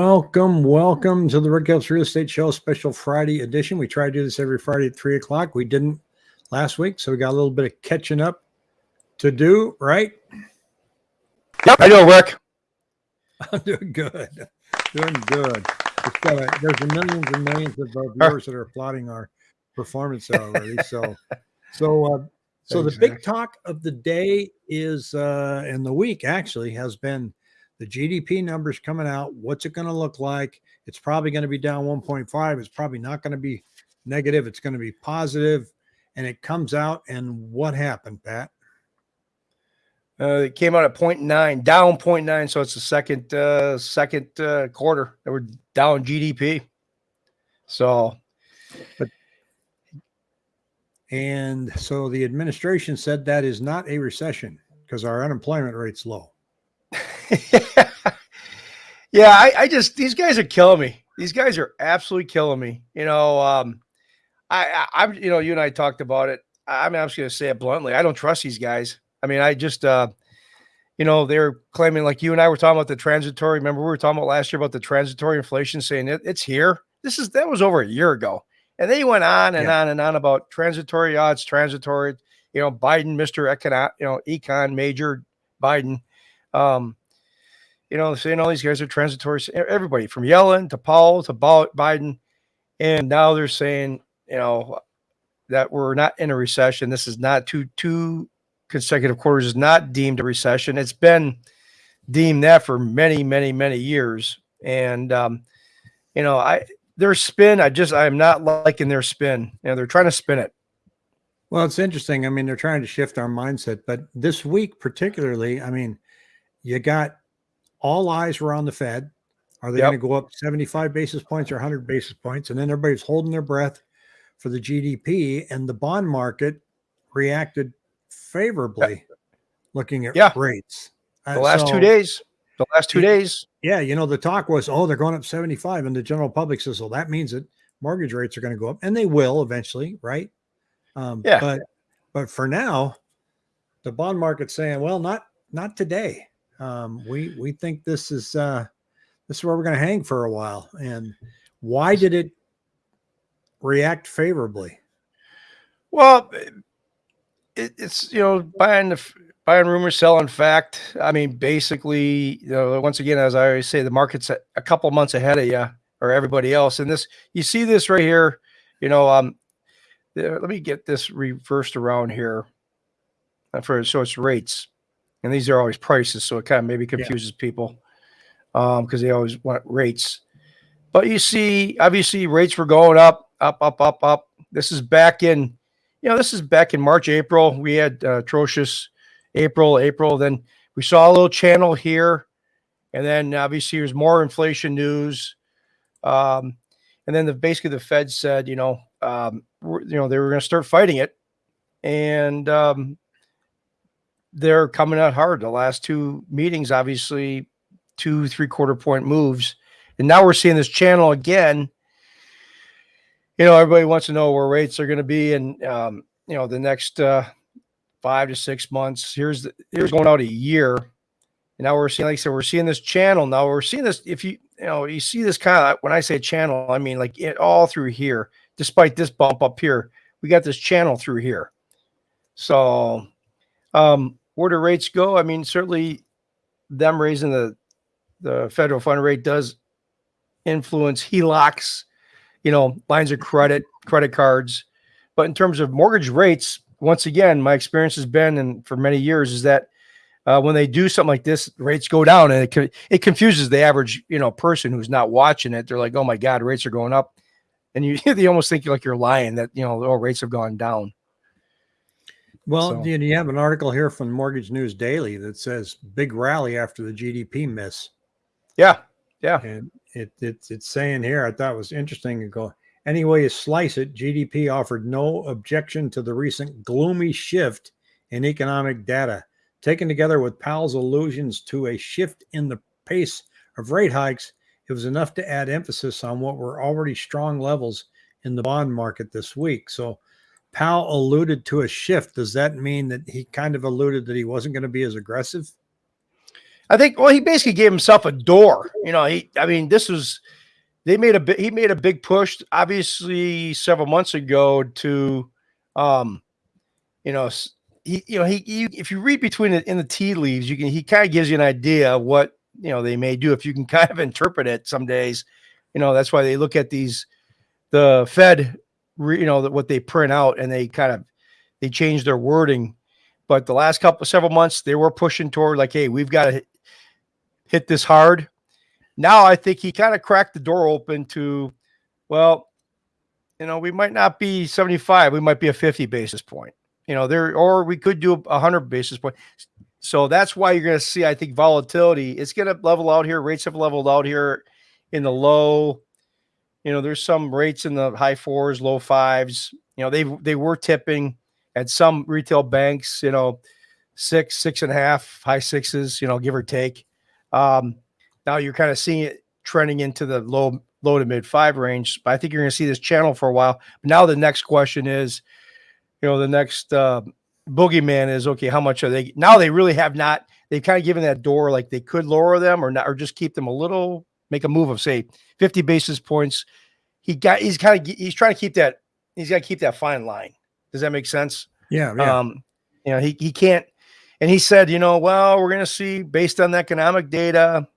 Welcome, welcome to the Rick Helps Real Estate Show special Friday edition. We try to do this every Friday at three o'clock. We didn't last week, so we got a little bit of catching up to do, right? Yep, I do, Rick. I'm doing good. Doing good. A, there's millions and millions of uh, viewers that are applauding our performance already. So, so, uh, so Thanks, the big talk of the day is, uh, and the week actually has been the GDP numbers coming out. What's it going to look like? It's probably going to be down 1.5. It's probably not going to be negative. It's going to be positive. And it comes out, and what happened, Pat? Uh, it came out at 0.9, down 0.9, so it's the second uh, second uh, quarter that we're down GDP. So but And so the administration said that is not a recession because our unemployment rate's low. yeah, I, I just these guys are killing me. These guys are absolutely killing me. You know, um, I, I I'm you know you and I talked about it. I'm I'm just gonna say it bluntly. I don't trust these guys. I mean, I just uh, you know they're claiming like you and I were talking about the transitory. Remember we were talking about last year about the transitory inflation, saying it, it's here. This is that was over a year ago, and they went on and Yeah. on and on about transitory odds, transitory. You know, Biden, Mister Econ, you know, Econ Major Biden. Um, you know, saying all these guys are transitory. Everybody from Yellen to Powell to Biden, and now they're saying, you know, that we're not in a recession. This is not two two consecutive quarters is not deemed a recession. It's been deemed that for many, many, many years. And um, you know, I their spin, I just I'm not liking their spin. You know, they're trying to spin it. Well, it's interesting. I mean, they're trying to shift our mindset, but this week, particularly, I mean, you got all eyes were on the Fed. Are they Yep. going to go up 75 basis points or 100 basis points? And then everybody's holding their breath for the GDP, and the bond market reacted favorably looking at Yeah. rates. Uh, The last so- two days, the last two days, Yeah, you know, the talk was, oh, they're going up 75, and the general public says, well, that means that mortgage rates are going to go up, and they will eventually, right? Um, Yeah. But but for now, the bond market's saying, well, not not today. Um, we we think this is uh, this is where we're going to hang for a while. And why did it react favorably? Well, it, it's you know buying the buying rumors, selling fact. I mean, basically, you know, once again, as I always say, the market's a, a couple months ahead of you or everybody else. And this, you see this right here. You know, um, let me get this reversed around here. Uh, For so it's rates, and these are always prices, so it kind of maybe confuses people um because they always want rates. But you see, obviously, rates were going up, up, up, up, up. This is back in you know, this is back in March, April. We had uh, atrocious April, April. Then we saw a little channel here, and then obviously there's more inflation news. Um, and then the basically the Fed said, you know, um, you know, they were going to start fighting it, and um, they're coming out hard. The last two meetings, obviously, two three quarter point moves, and now we're seeing this channel again you know, everybody wants to know where rates are going to be and um, you know, the next uh, five to six months. Here's the, here's going out a year, and now we're seeing, like I said, we're seeing this channel. Now we're seeing this. If you, you know, you see this kind of when I say channel, I mean like it all through here. Despite this bump up here, we got this channel through here. So, um, where do rates go? I mean, certainly, them raising the the federal fund rate does influence HELOCs you know, lines of credit, credit cards. But in terms of mortgage rates, once again, my experience has been, and for many years, is that uh, when they do something like this, rates go down, and it co- it confuses the average you know person who's not watching it. They're like, "Oh my God, rates are going up," and you they almost think like you're lying that you know, oh, rates have gone down. Well, So- you, you have an article here from Mortgage News Daily that says big rally after the GDP miss. Yeah, yeah, And it, it's it's saying here, I thought it was interesting to go. Any way you slice it, GDP offered no objection to the recent gloomy shift in economic data. Taken together with Powell's allusions to a shift in the pace of rate hikes, it was enough to add emphasis on what were already strong levels in the bond market this week. So Powell alluded to a shift. Does that mean that he kind of alluded that he wasn't going to be as aggressive? I think. Well, he basically gave himself a door. You know, he. I mean, this was. They made a. He made a big push, obviously, several months ago to, um, you know, he. You know, he. You, if you read between it in the tea leaves, you can. He kind of gives you an idea of what you know they may do if you can kind of interpret it. Some days, you know, that's why they look at these, the Fed, re, you know, that what they print out and they kind of they change their wording. But the last couple several months they were pushing toward like hey we've got to hit, this hard. Now i think he kind of cracked the door open to well you know we might not be 75 we might be a 50 basis point you know there or we could do a 100 basis point. So that's why you're going to see i think volatility. It's going to level out here rates have leveled out here in the low you know there's some rates in the high fours low fives you know they they were tipping at some retail banks, you know, six, six and a half, high sixes, you know, give or take. Um, now you're kind of seeing it trending into the low, low to mid five range. But I think you're going to see this channel for a while. Now the next question is, you know, the next uh, boogeyman is okay. How much are they now? They really have not. They've kind of given that door like they could lower them or not, or just keep them a little, make a move of say 50 basis points. He got. He's kind of. He's trying to keep that. He's got to keep that fine line. Does that make sense? Yeah, yeah. Um, you know, he he can't. And he said, you know, well, we're going to see based on the economic data,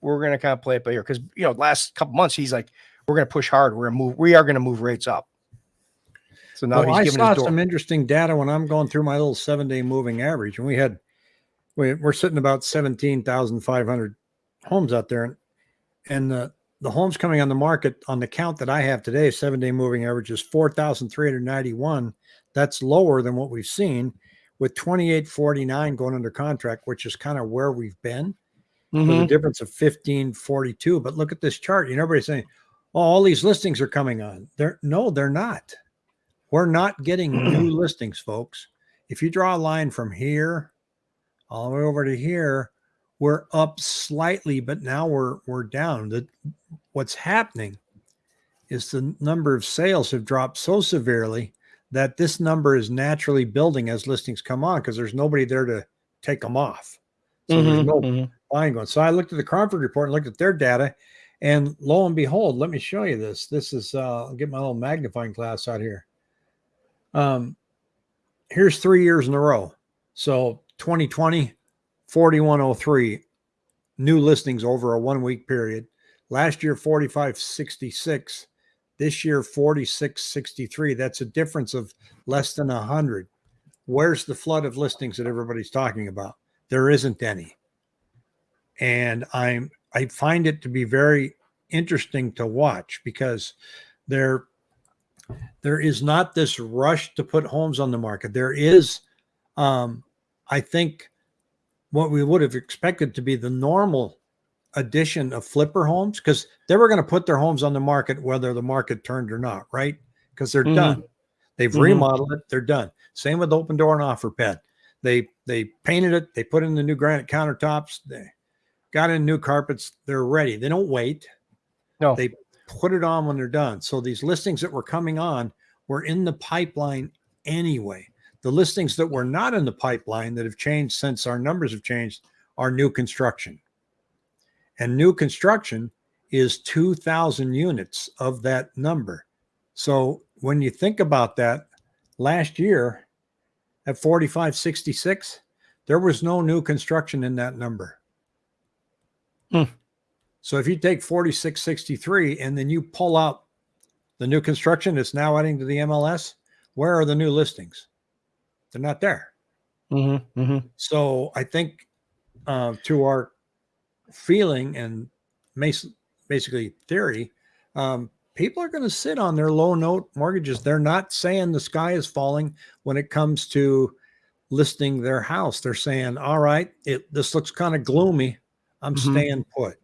we're going to kind of play it by ear because you know, last couple months he's like, we're going to push hard. We're going to move. We are going to move rates up. So now well, he's I giving saw some interesting data when I'm going through my little seven day moving average, and we had we, we're sitting about seventeen thousand five hundred homes out there, and and the the homes coming on the market on the count that I have today, seven day moving average is four thousand three hundred ninety one. That's lower than what we've seen, with twenty eight forty nine going under contract, which is kind of where we've been with a Mhm. difference of 1542. But look at this chart. You know, everybody's saying, oh, all these listings are coming on. They're no, they're not. We're not getting new listings, folks. If you draw a line from here all the way over to here, we're up slightly, but now we're we're down. The what's happening is the number of sales have dropped so severely that this number is naturally building as listings come on because there's nobody there to take them off. So there's Mhm, no mhm. buying going. So I looked at the Cromford report and looked at their data, and lo and behold, let me show you this. This is uh, I'll get my little magnifying glass out here. Um, here's three years in a row. So 2020, 4103 new listings over a one week period. Last year, 4566. This year, 4663. That's a difference of less than 100. Where's the flood of listings that everybody's talking about? There isn't any and I'm I find it to be very interesting to watch because there there is not this rush to put homes on the market. There is, um, I think, what we would have expected to be the normal addition of flipper homes because they were going to put their homes on the market whether the market turned or not, right? Because they're Mhm. done. They've Mhm. remodeled it. They're done. Same with Opendoor and Offerpad. They they painted it. They put in the new granite countertops. They got in new carpets. They're ready. They don't wait. No. They put it on when they're done. So these listings that were coming on were in the pipeline anyway. The listings that were not in the pipeline that have changed since our numbers have changed are new construction. And new construction is 2,000 units of that number. So when you think about that, last year at 4566, there was no new construction in that number. Hmm. So if you take 4663 and then you pull out the new construction that's now adding to the MLS, where are the new listings? They're not there. Mhm, mhm. So I think uh, to our feeling and basically theory, um, people are going to sit on their low note mortgages. They're not saying the sky is falling when it comes to listing their house. They're saying, "All right, it this looks kind of gloomy. I'm Mhm. staying put."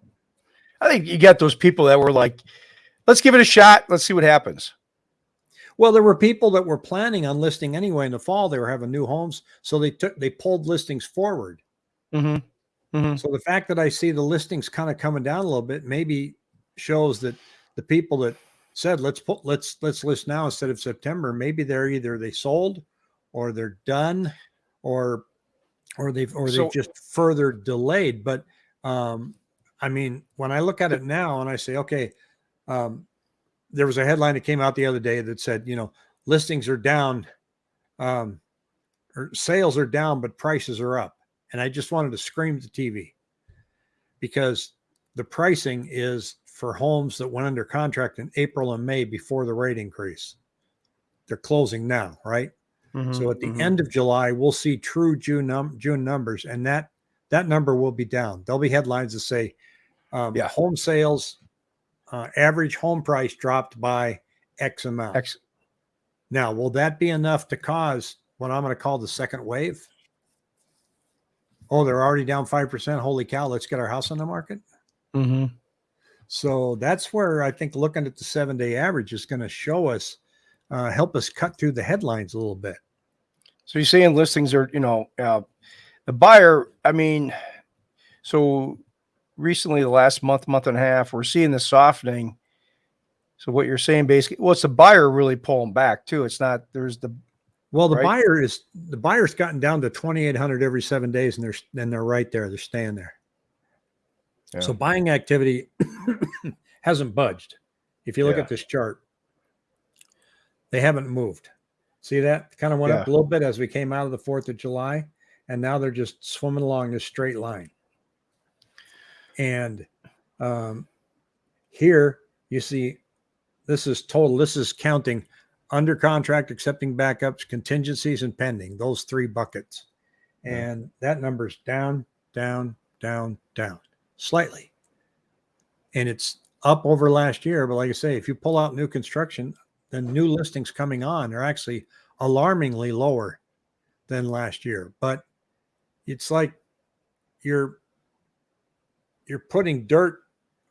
I think you got those people that were like, let's give it a shot. Let's see what happens. Well, there were people that were planning on listing anyway in the fall. They were having new homes, so they took they pulled listings forward. Mm-hmm. Mm-hmm. So the fact that I see the listings kind of coming down a little bit maybe shows that the people that said let's put let's let's list now instead of September, maybe they're either they sold or they're done or or they've or So- they've just further delayed. But um, I mean, when I look at it now and I say, okay, um, there was a headline that came out the other day that said, you know, listings are down, um, or sales are down, but prices are up, and I just wanted to scream at the TV because the pricing is for homes that went under contract in April and May before the rate increase. They're closing now, right? So at the Mhm. end of July, we'll see true June num- June numbers, and that that number will be down. There'll be headlines that say, um, Yeah. home sales, uh, average home price dropped by X amount. X. Now, will that be enough to cause what I'm going to call the second wave? Oh, they're already down five percent. Holy cow! Let's get our house on the market. Mhm. So that's where I think looking at the seven day average is going to show us, uh, help us cut through the headlines a little bit. So you're saying listings are, you know, uh, the buyer. I mean, so recently, the last month, month and a half, we're seeing the softening. So what you're saying, basically, well, it's the buyer really pulling back too. It's not there's the Well, the Right. buyer is the buyer's gotten down to 2,800 every seven days, and they're and they're right there. They're staying there. So buying activity hasn't budged. If you look Yeah. at this chart, they haven't moved. See that kind of went up a little bit as we came out of the Fourth of July, and now they're just swimming along this straight line. And um, here you see this is total. This is counting under contract, accepting backups, contingencies, and pending. Those three buckets, and that number's down, down, down, down slightly. And it's up over last year. But like I say, if you pull out new construction, the new listings coming on are actually alarmingly lower than last year. But it's like you're you're putting dirt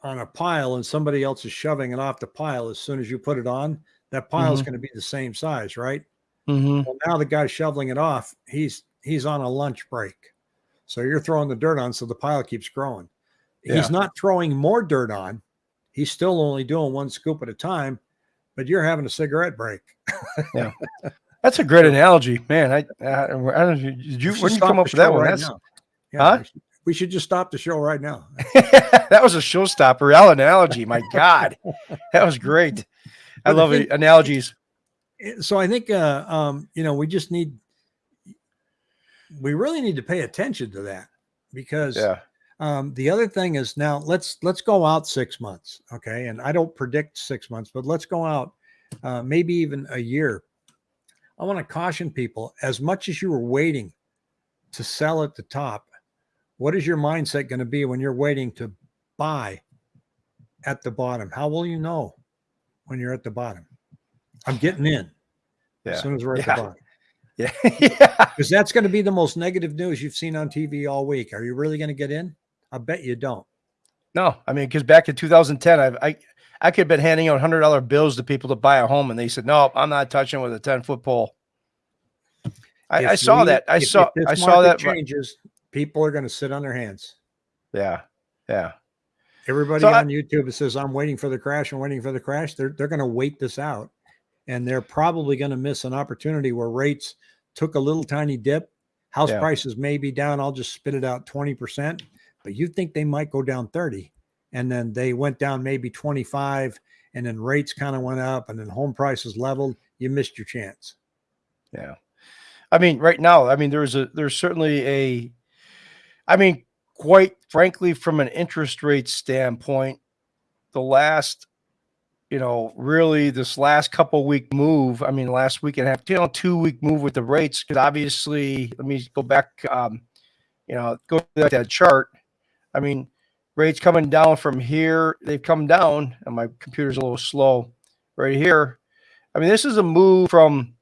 on a pile and somebody else is shoving it off the pile as soon as you put it on that pile is Mhm. going to be the same size right Mhm. well now the guy shoveling it off he's he's on a lunch break so you're throwing the dirt on so the pile keeps growing Yeah. he's not throwing more dirt on he's still only doing one scoop at a time but you're having a cigarette break yeah. That's a great analogy, man. I, I, I don't know. Did you? When you come up with that one? right That's. Yeah, Huh? We should- just stop the show right now that was a showstopper. Analogy. My God, that was great. I But love analogies. So I think uh, um, you know we just need we really need to pay attention to that because Yeah. um, the other thing is now let's let's go out six months, okay? And I don't predict six months, but let's go out uh, maybe even a year. I want to caution people as much as you were waiting to sell at the top, what is your mindset going to be when you're waiting to buy at the bottom? How will you know when you're at the bottom? I'm getting in as soon as we're at Yeah. the bottom. Yeah. yeah. Because that's going to be the most negative news you've seen on TV all week. Are you really going to get in? I bet you don't. No, I mean, because back in 2010, I've, I I could have been handing out hundred dollar bills to people to buy a home, and they said, "No, I'm not touching with a 10 foot pole." I, I saw we- that. I if- saw. if I saw that. changes. People are going to sit on their hands. Yeah. Yeah. Everybody So I- on YouTube says I'm waiting for the crash, I'm waiting for the crash. They're they're going to wait this out, and they're probably going to miss an opportunity where rates took a little tiny dip. House Yeah. prices may be down. I'll just spit it out twenty percent, but you think they might go down thirty, and then they went down maybe twenty five, and then rates kind of went up, and then home prices leveled. You missed your chance. Yeah. I mean, right now, I mean, there's a there's certainly a I mean, quite frankly, from an interest rate standpoint, the last, you know, really this last couple week move, I mean, last week and a half, you know, two week move with the rates, because obviously, let me go back, um, you know, go to that, chart. I mean, rates coming down from here, they've come down, and my computer's a little slow right here. I mean, this is a move from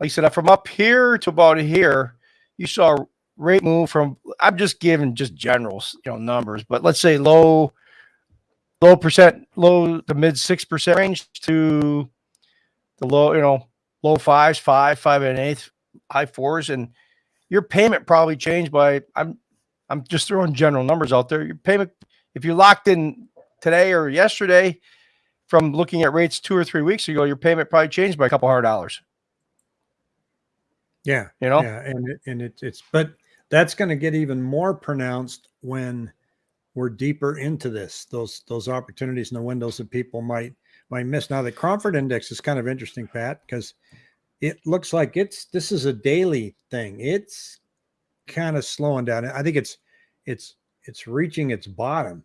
like I said, from up here to about here, you saw rate move from. I'm just giving just general, you know, numbers, but let's say low, low percent, low to mid six percent range to the low, you know, low fives, five, five and an eighth, high fours, and your payment probably changed by. I'm, I'm just throwing general numbers out there. Your payment, if you locked in today or yesterday, from looking at rates two or three weeks ago, your payment probably changed by a couple hundred dollars. Yeah, You know, yeah, and it, and it, it's but that's going to get even more pronounced when we're deeper into this. Those those opportunities and the windows that people might might miss. Now the Cromford Index is kind of interesting, Pat, because it looks like it's this is a daily thing. It's kind of slowing down. I think it's it's it's reaching its bottom.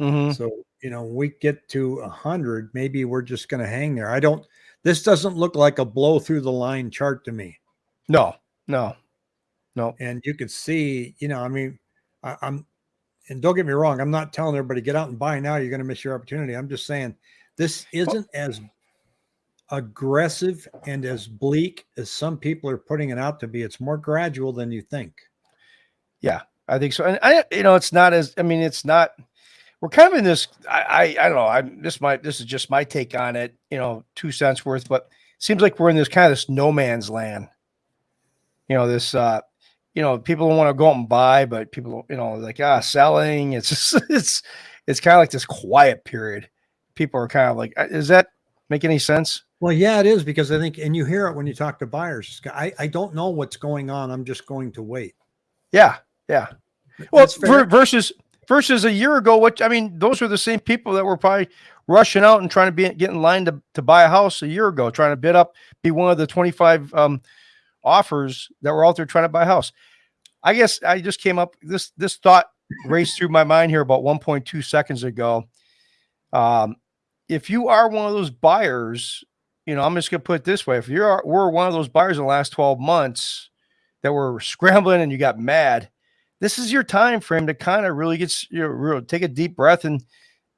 Mhm. So you know, we get to a hundred, maybe we're just going to hang there. I don't. This doesn't look like a blow through the line chart to me. No, no, no. And you could see, you know, I mean, I, I'm, and don't get me wrong, I'm not telling everybody get out and buy now. You're going to miss your opportunity. I'm just saying this isn't as aggressive and as bleak as some people are putting it out to be. It's more gradual than you think. Yeah, I think so. And I, you know, it's not as. I mean, it's not. We're kind of in this. I, I, I don't know. I this might. This is just my take on it. You know, two cents worth, but it seems like we're in this kind of this no man's land. You know, this. uh You know, people don't want to go out and buy, but people, you know, like ah, selling. It's just, it's it's kind of like this quiet period. People are kind of like, does that make any sense? Well, yeah, it is because I think, and you hear it when you talk to buyers. I, I don't know what's going on. I'm just going to wait. Yeah, yeah. Well, ver- versus versus a year ago, what I mean, those were the same people that were probably rushing out and trying to be get in line to, to buy a house a year ago, trying to bid up, be one of the 25 um, offers that were out there trying to buy a house. I guess I just came up this this thought raced through my mind here about 1.2 seconds ago. Um, if you are one of those buyers, you know, I'm just gonna put it this way: if you're were one of those buyers in the last 12 months that were scrambling and you got mad, this is your time frame to kind of really get you know, real, take a deep breath and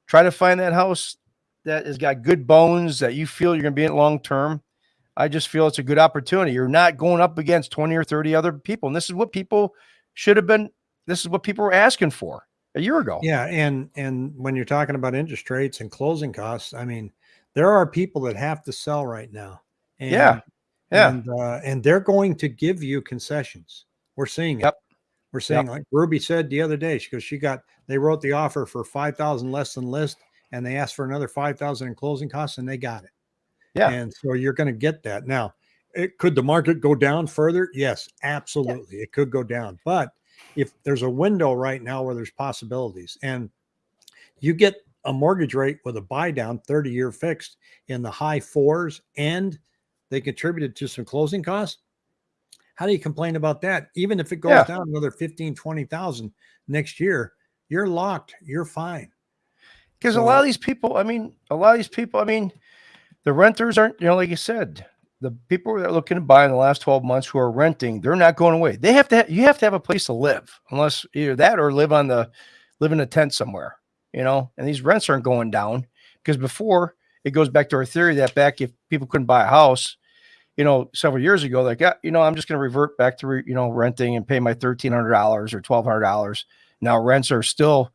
try to find that house that has got good bones that you feel you're to be in long term. I just feel it's a good opportunity. You're not going up against 20 or 30 other people. And this is what people should have been, this is what people were asking for a year ago. Yeah, and and when you're talking about interest rates and closing costs, I mean, there are people that have to sell right now. And, Yeah, yeah. and uh, and they're going to give you concessions. We're seeing it. Yep. We're seeing like Ruby said the other day. She goes, she got they wrote the offer for five thousand less than list, and they asked for another five thousand in closing costs, and they got it. Yeah. and so you're going to get that now. It could the market go down further? Yes, absolutely. It could go down, but if there's a window right now where there's possibilities, and you get a mortgage rate with a buy down 30 year fixed in the high fours and they contributed to some closing costs how do you complain about that even if it goes Yeah. down another 15 20,000 next year you're locked you're fine Because a lot of these people, I mean, a lot of these people, I mean, the renters aren't, you know, like you said, the people that are looking to buy in the last 12 months who are renting, they're not going away. They have to, ha- you have to have a place to live, unless either that or live on the, live in a tent somewhere, you know, and these rents aren't going down because before it goes back to our theory that back if people couldn't buy a house, you know, several years ago, like, yeah, you know, I'm just going to revert back to, re, you know, renting and pay my $1,300 or $1,200. Now rents are still,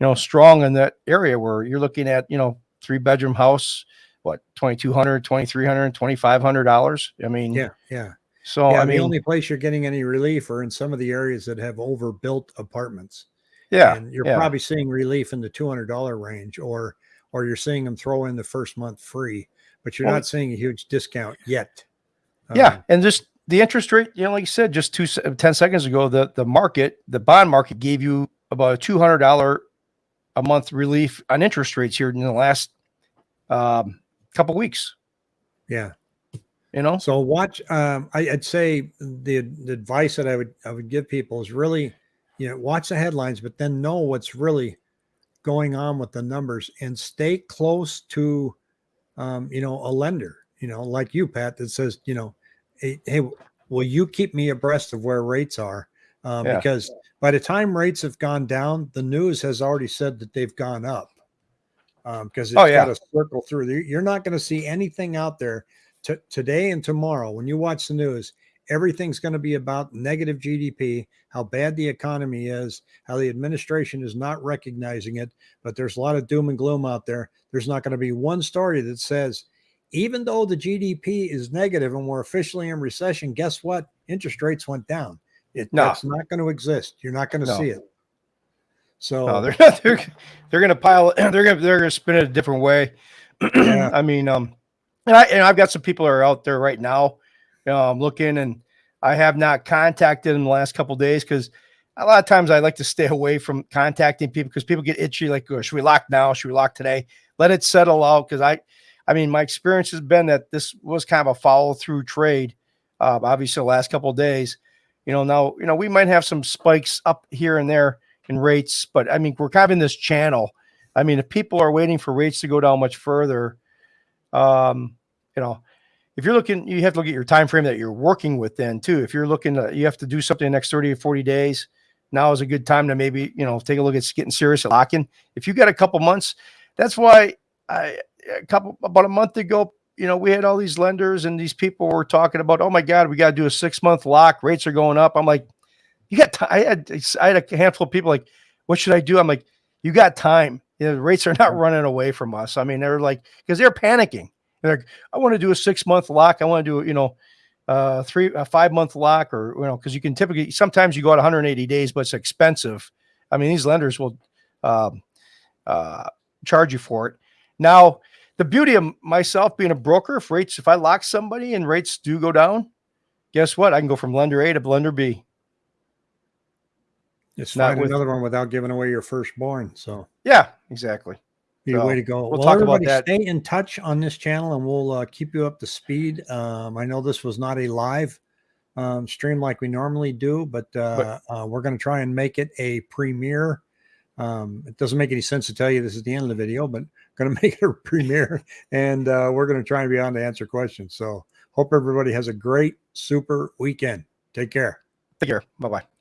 you know, strong in that area where you're looking at, you know, three bedroom house, what, 2200 2300 2500 dollars. I mean, yeah yeah so yeah I the mean, only place you're getting any relief are in some of the areas that have overbuilt apartments yeah, and you're yeah. probably seeing relief in the $200 range or or you're seeing them throw in the first month free but you're Well, not seeing a huge discount yet yeah. Um, And just the interest rate, you know, like you said, just two, 10 seconds ago, the, the market, the bond market gave you about a $200 a month relief on interest rates here in the last um, couple weeks, yeah you know? So watch. Um, I, I'd say the, the advice that I would I would give people is really, you know, watch the headlines, but then know what's really going on with the numbers and stay close to, um, you know, a lender. You know, like you, Pat, that says, you know, hey, hey will you keep me abreast of where rates are? Um, Yeah. Because by the time rates have gone down, the news has already said that they've gone up. Um, because it's Oh, yeah. got to circle through. You- You're not going to see anything out there t- today and tomorrow when you watch the news everything's going to be about negative gdp how bad the economy is how the administration is not recognizing it but there's a lot of doom and gloom out there there's not going to be one story that says even though the gdp is negative and we're officially in recession guess what interest rates went down it, No. that's not going to exist you're not going to No. see it so No, they're they're they're gonna pile. They're gonna they're gonna spin it a different way. Yeah. I mean, um, and I and I've got some people that are out there right now, um, looking, and I have not contacted them the last couple days because a lot of times I like to stay away from contacting people because people get itchy. Like, oh, should we lock now? Should we lock today? Let it settle out. Because I, I mean, my experience has been that this was kind of a follow through trade. Uh, obviously, the last couple of days, you know, now you know we might have some spikes up here and there in rates, but I mean, we're in this channel. I mean, if people are waiting for rates to go down much further, um, you know, if you're looking, you have to look at your time frame that you're working with then too. If you're looking, to, you have to do something in the next 30 or 40 days. Now is a good time to maybe, you know, take a look at getting serious at locking. If you got a couple months, that's why I, a couple, about a month ago, you know, we had all these lenders and these people were talking about, oh my God, we got to do a six month lock. Rates are going up. I'm like, you got, I had, I had a handful of people like, what should I do? I'm like, you got time. You know, the rates are not running away from us. I mean, they're like, because they're panicking. They're like, I want to do a six month lock. I want to do, you know, uh, three, a five month lock or, you know, cause you can typically, sometimes you go out 180 days, but it's expensive. I mean, these lenders will, um, uh, charge you for it. Now, the beauty of myself being a broker, if rates, if I lock somebody and rates do go down, guess what? I can go from lender A to lender B. Just Not find with- another one without giving away your firstborn. So Yeah, exactly. be a So, way to go. we'll talk about that. Stay in touch on this channel, and we'll uh, keep you up to speed. Um, I know this was not a live um, stream like we normally do, but, uh, uh, we're going to try and make it a premiere. Um, it doesn't make any sense to tell you this is the end of the video, but going to make it a premiere, and uh, we're going to try and be on to answer questions. So hope everybody has a great, super weekend. Take care. Take care. Bye bye.